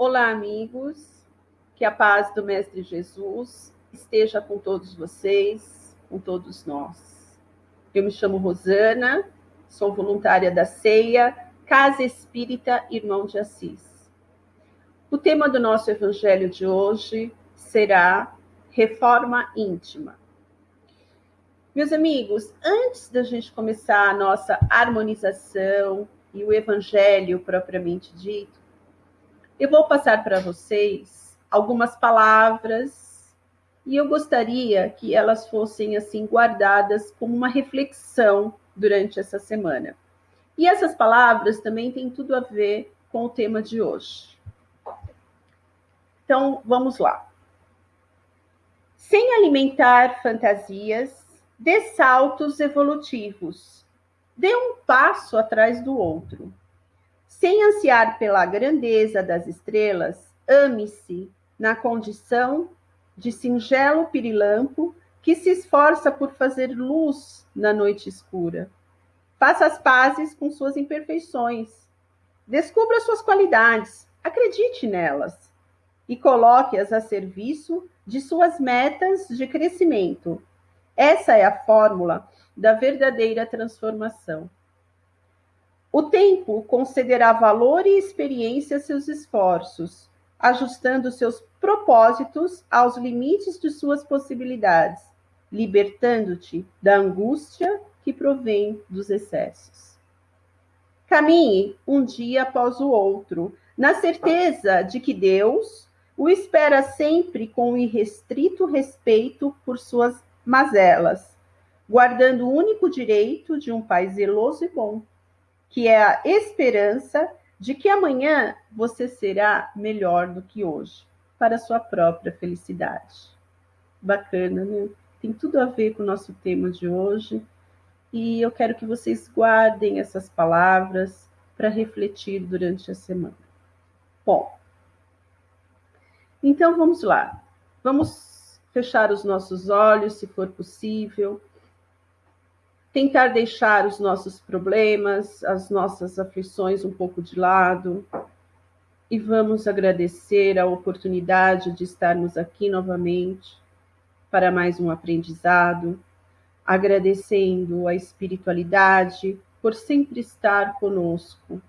Olá, amigos. Que a paz do Mestre Jesus esteja com todos vocês, com todos nós. Eu me chamo Rosana, sou voluntária da CEIA, Casa Espírita Irmão de Assis. O tema do nosso evangelho de hoje será reforma íntima. Meus amigos, antes da gente começar a nossa harmonização e o evangelho propriamente dito, eu vou passar para vocês algumas palavras e eu gostaria que elas fossem assim guardadas como uma reflexão durante essa semana. E essas palavras também têm tudo a ver com o tema de hoje. Então, vamos lá. Sem alimentar fantasias, dê saltos evolutivos. Dê um passo atrás do outro. Sem ansiar pela grandeza das estrelas, ame-se na condição de singelo pirilampo que se esforça por fazer luz na noite escura. Faça as pazes com suas imperfeições. Descubra suas qualidades, acredite nelas e coloque-as a serviço de suas metas de crescimento. Essa é a fórmula da verdadeira transformação. O tempo concederá valor e experiência a seus esforços, ajustando seus propósitos aos limites de suas possibilidades, libertando-te da angústia que provém dos excessos. Caminhe um dia após o outro, na certeza de que Deus o espera sempre com irrestrito respeito por suas mazelas, guardando o único direito de um pai zeloso e bom que é a esperança de que amanhã você será melhor do que hoje, para a sua própria felicidade. Bacana, né? Tem tudo a ver com o nosso tema de hoje. E eu quero que vocês guardem essas palavras para refletir durante a semana. Bom, então vamos lá. Vamos fechar os nossos olhos, se for possível tentar deixar os nossos problemas, as nossas aflições um pouco de lado e vamos agradecer a oportunidade de estarmos aqui novamente para mais um aprendizado, agradecendo a espiritualidade por sempre estar conosco.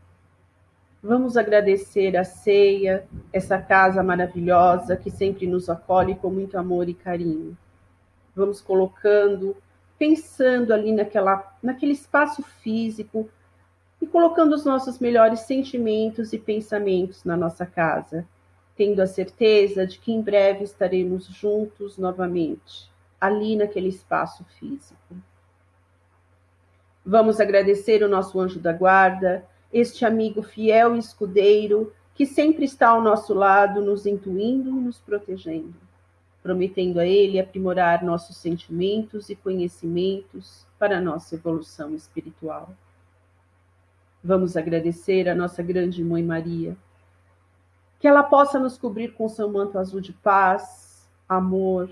Vamos agradecer a ceia, essa casa maravilhosa que sempre nos acolhe com muito amor e carinho. Vamos colocando pensando ali naquela, naquele espaço físico e colocando os nossos melhores sentimentos e pensamentos na nossa casa, tendo a certeza de que em breve estaremos juntos novamente, ali naquele espaço físico. Vamos agradecer o nosso anjo da guarda, este amigo fiel e escudeiro que sempre está ao nosso lado, nos intuindo e nos protegendo prometendo a Ele aprimorar nossos sentimentos e conhecimentos para nossa evolução espiritual. Vamos agradecer a nossa grande Mãe Maria, que ela possa nos cobrir com seu manto azul de paz, amor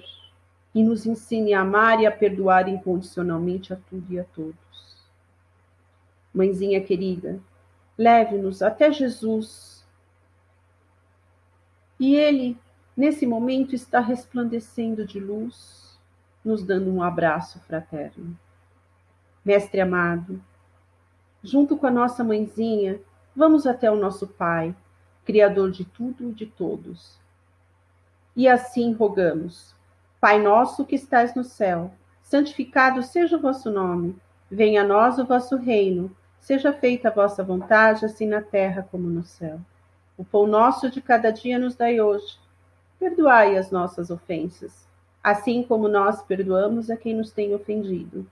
e nos ensine a amar e a perdoar incondicionalmente a tudo e a todos. Mãezinha querida, leve-nos até Jesus e Ele nesse momento está resplandecendo de luz, nos dando um abraço fraterno. Mestre amado, junto com a nossa mãezinha, vamos até o nosso Pai, Criador de tudo e de todos. E assim rogamos: Pai nosso que estais no céu, santificado seja o vosso nome, venha a nós o vosso reino, seja feita a vossa vontade, assim na terra como no céu. O pão nosso de cada dia nos dai hoje Perdoai as nossas ofensas, assim como nós perdoamos a quem nos tem ofendido.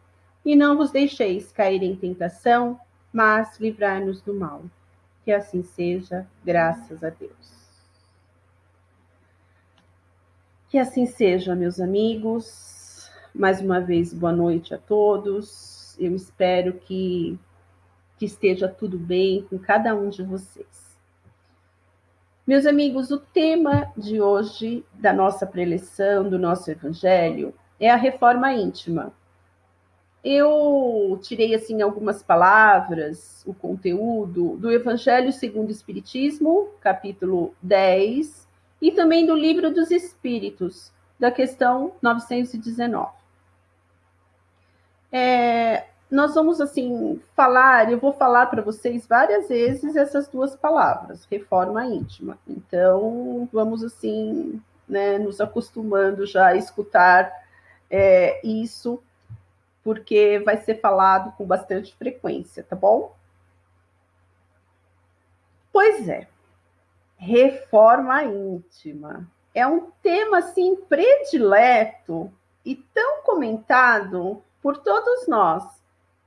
E não vos deixeis cair em tentação, mas livrai-nos do mal. Que assim seja, graças a Deus. Que assim seja, meus amigos. Mais uma vez, boa noite a todos. Eu espero que, que esteja tudo bem com cada um de vocês. Meus amigos, o tema de hoje da nossa preleção, do nosso evangelho, é a reforma íntima. eu tirei assim algumas palavras, o conteúdo do Evangelho segundo o Espiritismo, capítulo 10, e também do Livro dos Espíritos, da questão 919. É, nós vamos assim falar, eu vou falar para vocês várias vezes essas duas palavras, reforma íntima. Então, vamos assim, né, nos acostumando já a escutar é, isso porque vai ser falado com bastante frequência, tá bom? Pois é, reforma íntima é um tema assim predileto e tão comentado por todos nós,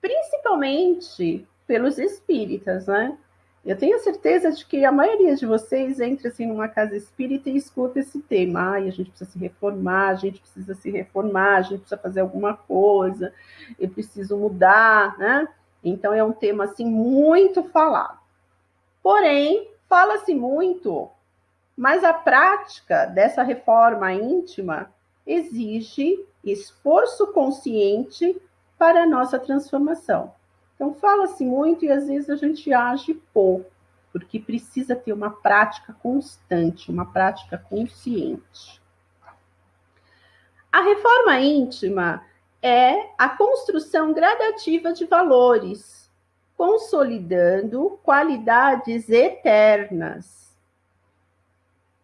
principalmente pelos espíritas, né? Eu tenho certeza de que a maioria de vocês entra assim numa casa espírita e escuta esse tema. Ai, a gente precisa se reformar, a gente precisa se reformar, a gente precisa fazer alguma coisa, eu preciso mudar, né? Então é um tema assim muito falado. Porém, fala-se muito, mas a prática dessa reforma íntima exige esforço consciente para a nossa transformação. Então, fala-se muito e às vezes a gente age pouco, porque precisa ter uma prática constante, uma prática consciente. A reforma íntima é a construção gradativa de valores, consolidando qualidades eternas.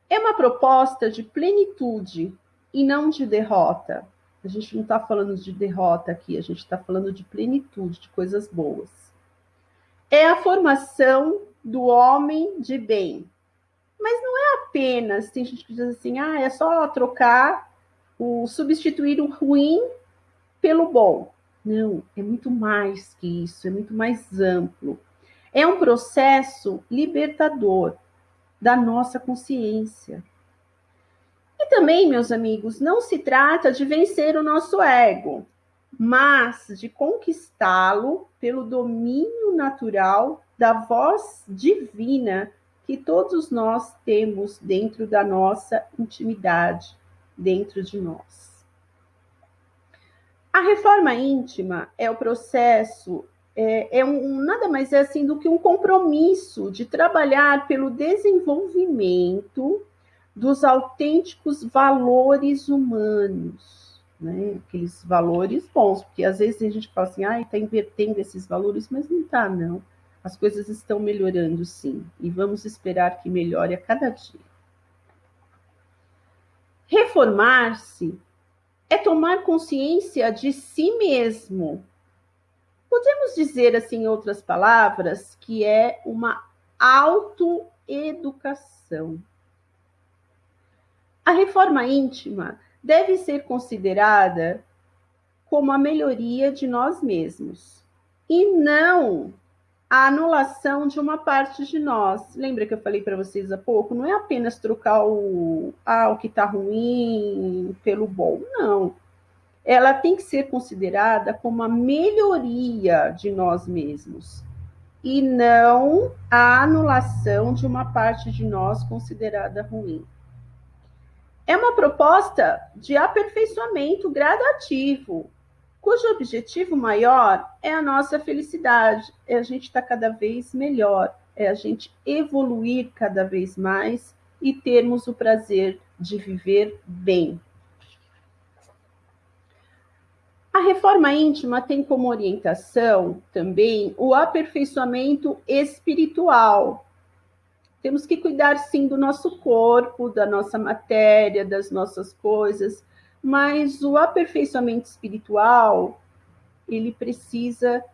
É uma proposta de plenitude e não de derrota. A gente não está falando de derrota aqui, a gente está falando de plenitude, de coisas boas. É a formação do homem de bem. Mas não é apenas, tem gente que diz assim, ah, é só trocar, o substituir o ruim pelo bom. Não, é muito mais que isso, é muito mais amplo. É um processo libertador da nossa consciência. E também, meus amigos, não se trata de vencer o nosso ego, mas de conquistá-lo pelo domínio natural da voz divina que todos nós temos dentro da nossa intimidade, dentro de nós. A reforma íntima é o processo, é, é um, nada mais é assim do que um compromisso de trabalhar pelo desenvolvimento dos autênticos valores humanos, né? Aqueles valores bons, porque às vezes a gente fala assim, ah, está invertendo esses valores, mas não está, não. As coisas estão melhorando, sim, e vamos esperar que melhore a cada dia. Reformar-se é tomar consciência de si mesmo. Podemos dizer, assim, em outras palavras, que é uma autoeducação. A reforma íntima deve ser considerada como a melhoria de nós mesmos e não a anulação de uma parte de nós. Lembra que eu falei para vocês há pouco? Não é apenas trocar o, ah, o que está ruim pelo bom, não. Ela tem que ser considerada como a melhoria de nós mesmos e não a anulação de uma parte de nós considerada ruim é uma proposta de aperfeiçoamento gradativo, cujo objetivo maior é a nossa felicidade, é a gente estar tá cada vez melhor, é a gente evoluir cada vez mais e termos o prazer de viver bem. A reforma íntima tem como orientação também o aperfeiçoamento espiritual, temos que cuidar sim do nosso corpo, da nossa matéria, das nossas coisas, mas o aperfeiçoamento espiritual, ele precisa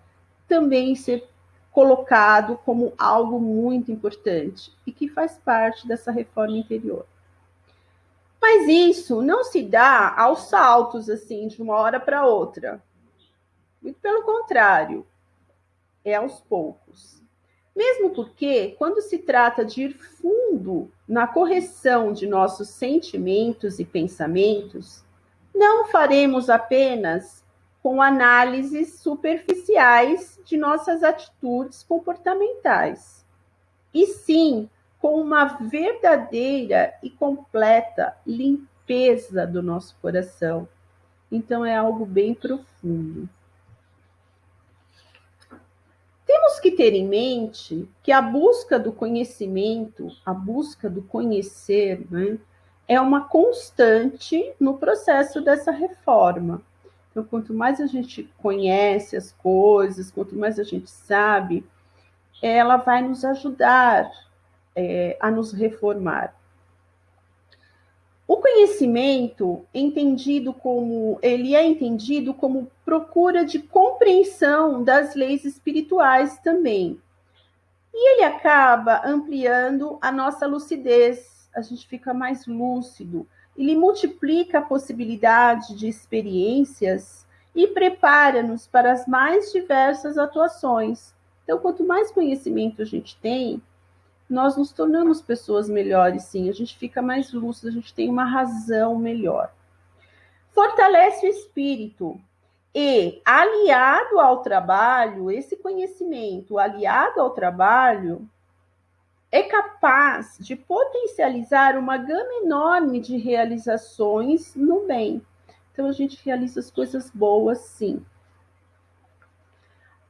também ser colocado como algo muito importante e que faz parte dessa reforma interior. Mas isso não se dá aos saltos assim de uma hora para outra. Muito pelo contrário, é aos poucos. Mesmo porque, quando se trata de ir fundo na correção de nossos sentimentos e pensamentos, não faremos apenas com análises superficiais de nossas atitudes comportamentais, e sim com uma verdadeira e completa limpeza do nosso coração. Então, é algo bem profundo. Temos que ter em mente que a busca do conhecimento, a busca do conhecer, né, é uma constante no processo dessa reforma. Então, quanto mais a gente conhece as coisas, quanto mais a gente sabe, ela vai nos ajudar é, a nos reformar. O conhecimento, entendido como ele é entendido como procura de compreensão das leis espirituais também. E ele acaba ampliando a nossa lucidez, a gente fica mais lúcido, ele multiplica a possibilidade de experiências e prepara-nos para as mais diversas atuações. Então, quanto mais conhecimento a gente tem, nós nos tornamos pessoas melhores, sim. A gente fica mais lúcido, a gente tem uma razão melhor. Fortalece o espírito. E, aliado ao trabalho, esse conhecimento aliado ao trabalho, é capaz de potencializar uma gama enorme de realizações no bem. Então, a gente realiza as coisas boas, sim.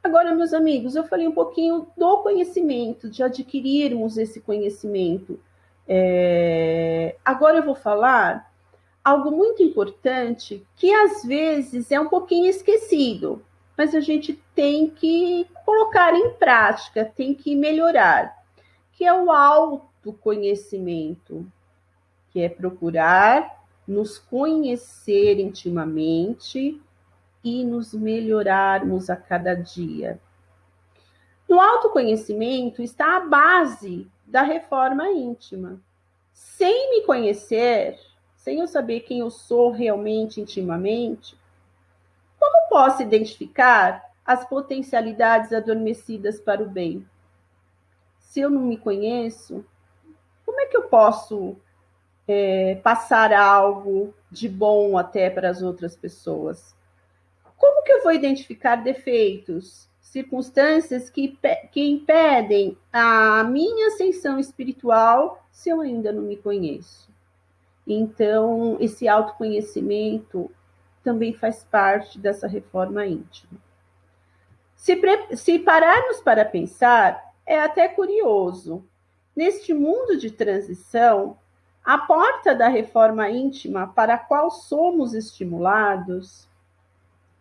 Agora, meus amigos, eu falei um pouquinho do conhecimento, de adquirirmos esse conhecimento. É... Agora eu vou falar algo muito importante que às vezes é um pouquinho esquecido, mas a gente tem que colocar em prática, tem que melhorar, que é o autoconhecimento, que é procurar nos conhecer intimamente e nos melhorarmos a cada dia. No autoconhecimento está a base da reforma íntima. Sem me conhecer, sem eu saber quem eu sou realmente intimamente, como posso identificar as potencialidades adormecidas para o bem? Se eu não me conheço, como é que eu posso é, passar algo de bom até para as outras pessoas? Que eu vou identificar defeitos, circunstâncias que, que impedem a minha ascensão espiritual se eu ainda não me conheço? Então, esse autoconhecimento também faz parte dessa reforma íntima. Se, se pararmos para pensar, é até curioso. Neste mundo de transição, a porta da reforma íntima para a qual somos estimulados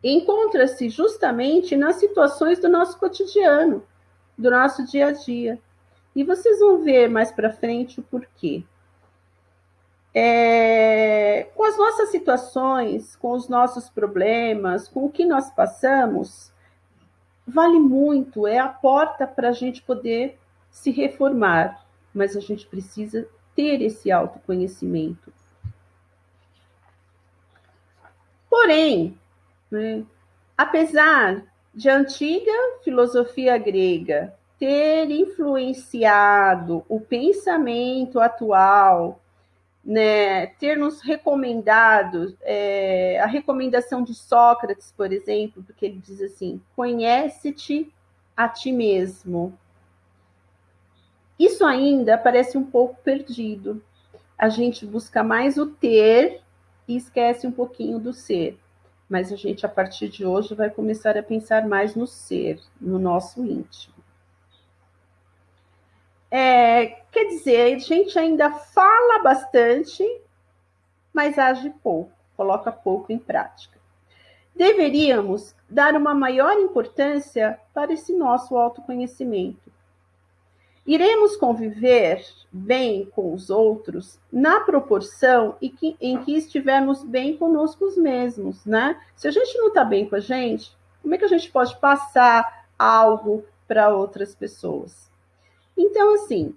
encontra-se justamente nas situações do nosso cotidiano, do nosso dia a dia. E vocês vão ver mais para frente o porquê. É, com as nossas situações, com os nossos problemas, com o que nós passamos, vale muito, é a porta para a gente poder se reformar, mas a gente precisa ter esse autoconhecimento. Porém, né? Apesar de a antiga filosofia grega ter influenciado o pensamento atual, né, ter nos recomendado é, a recomendação de Sócrates, por exemplo, porque ele diz assim: conhece-te a ti mesmo. Isso ainda parece um pouco perdido. A gente busca mais o ter e esquece um pouquinho do ser mas a gente, a partir de hoje, vai começar a pensar mais no ser, no nosso íntimo. É, quer dizer, a gente ainda fala bastante, mas age pouco, coloca pouco em prática. Deveríamos dar uma maior importância para esse nosso autoconhecimento Iremos conviver bem com os outros na proporção em que, em que estivermos bem conosco mesmos, né? Se a gente não está bem com a gente, como é que a gente pode passar algo para outras pessoas? Então, assim,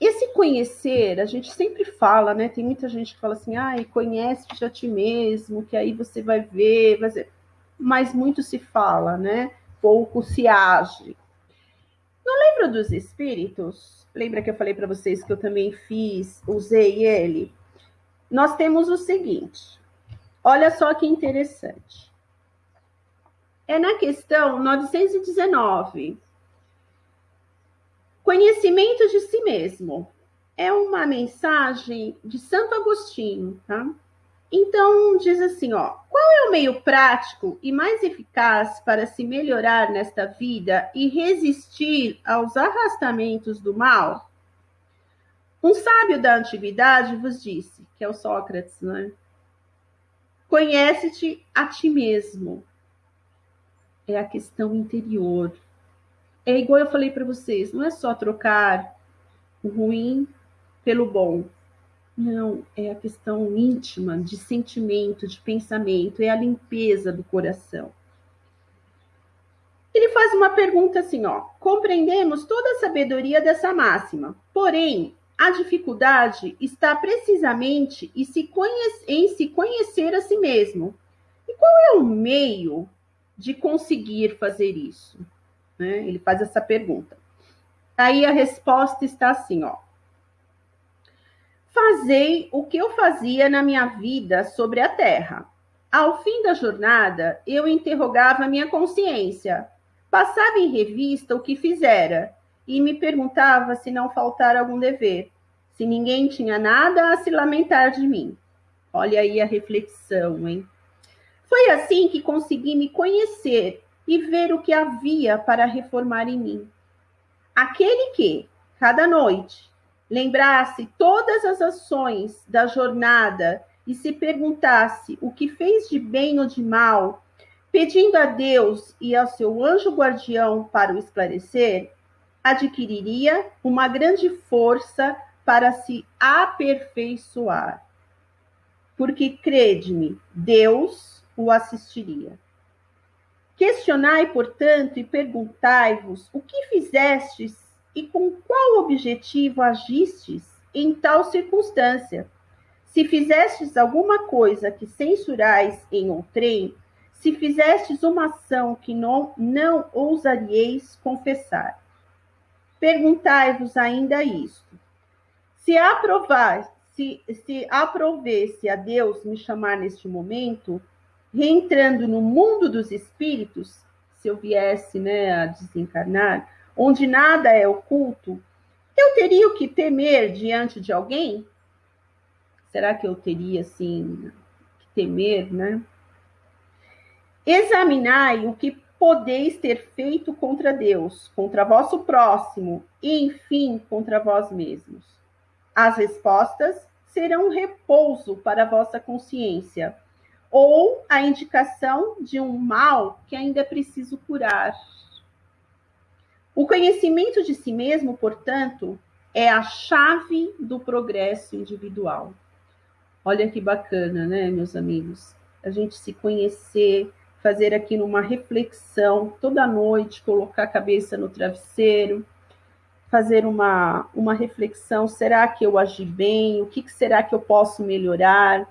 esse conhecer, a gente sempre fala, né? Tem muita gente que fala assim, ai, ah, conhece a ti mesmo, que aí você vai ver, vai ver. mas muito se fala, né? Pouco se age. No livro dos Espíritos, lembra que eu falei para vocês que eu também fiz, usei ele? Nós temos o seguinte. Olha só que interessante. É na questão 919. Conhecimento de si mesmo. É uma mensagem de Santo Agostinho, tá? Então, diz assim, ó, qual é o meio prático e mais eficaz para se melhorar nesta vida e resistir aos arrastamentos do mal? Um sábio da antiguidade vos disse, que é o Sócrates, né? Conhece-te a ti mesmo. É a questão interior. É igual eu falei para vocês, não é só trocar o ruim pelo bom. Não, é a questão íntima, de sentimento, de pensamento, é a limpeza do coração. Ele faz uma pergunta assim, ó: compreendemos toda a sabedoria dessa máxima, porém, a dificuldade está precisamente em se, conhece, em se conhecer a si mesmo. E qual é o meio de conseguir fazer isso? Né? Ele faz essa pergunta. Aí a resposta está assim, ó. Fazei o que eu fazia na minha vida sobre a terra. Ao fim da jornada, eu interrogava minha consciência, passava em revista o que fizera e me perguntava se não faltara algum dever, se ninguém tinha nada a se lamentar de mim. Olha aí a reflexão, hein? Foi assim que consegui me conhecer e ver o que havia para reformar em mim. Aquele que, cada noite, lembrasse todas as ações da jornada e se perguntasse o que fez de bem ou de mal, pedindo a Deus e ao seu anjo guardião para o esclarecer, adquiriria uma grande força para se aperfeiçoar. Porque, crede-me, Deus o assistiria. Questionai, portanto, e perguntai-vos o que fizestes e com qual objetivo agistes em tal circunstância. Se fizestes alguma coisa que censurais em outrem, se fizestes uma ação que não, não ousaríeis confessar. Perguntai-vos ainda isto: se aprovar, se, se aprovesse a Deus me chamar neste momento, reentrando no mundo dos espíritos, se eu viesse né, a desencarnar, onde nada é oculto, eu teria o que temer diante de alguém? Será que eu teria, assim, que temer, né? Examinai o que podeis ter feito contra Deus, contra vosso próximo e, enfim, contra vós mesmos. As respostas serão um repouso para a vossa consciência ou a indicação de um mal que ainda é preciso curar. O conhecimento de si mesmo, portanto, é a chave do progresso individual. Olha que bacana, né, meus amigos? A gente se conhecer, fazer aqui numa reflexão toda noite, colocar a cabeça no travesseiro, fazer uma, uma reflexão: será que eu agi bem? O que, que será que eu posso melhorar?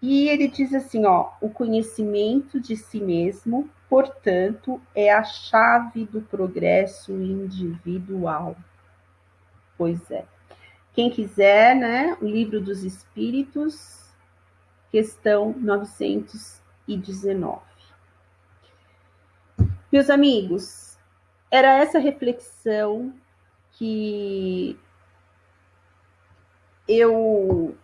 E ele diz assim: ó, o conhecimento de si mesmo portanto, é a chave do progresso individual. Pois é. Quem quiser, né, o Livro dos Espíritos, questão 919. Meus amigos, era essa reflexão que eu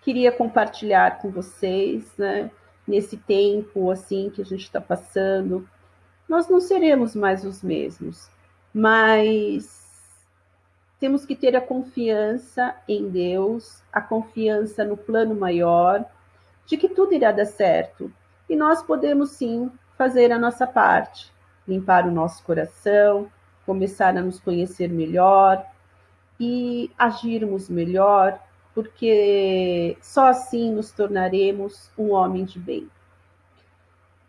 queria compartilhar com vocês, né? Nesse tempo assim que a gente está passando, nós não seremos mais os mesmos, mas temos que ter a confiança em Deus, a confiança no plano maior, de que tudo irá dar certo. E nós podemos sim fazer a nossa parte, limpar o nosso coração, começar a nos conhecer melhor e agirmos melhor porque só assim nos tornaremos um homem de bem.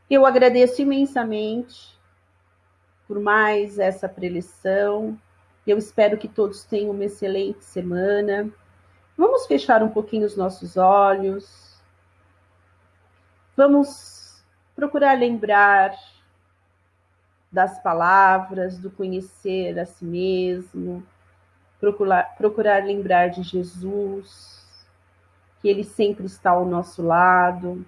Eu agradeço imensamente por mais essa preleção. Eu espero que todos tenham uma excelente semana. Vamos fechar um pouquinho os nossos olhos. Vamos procurar lembrar das palavras, do conhecer a si mesmo, procurar, procurar lembrar de Jesus, que Ele sempre está ao nosso lado.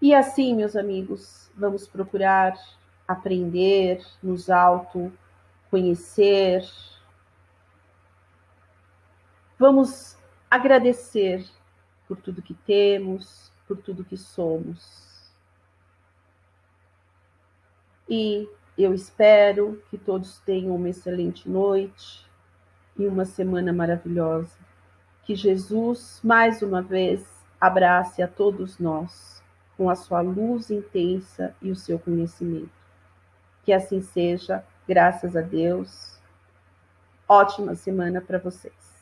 E assim, meus amigos, vamos procurar aprender, nos auto conhecer. Vamos agradecer por tudo que temos, por tudo que somos. E eu espero que todos tenham uma excelente noite e uma semana maravilhosa. Que Jesus, mais uma vez, abrace a todos nós com a sua luz intensa e o seu conhecimento. Que assim seja, graças a Deus. Ótima semana para vocês.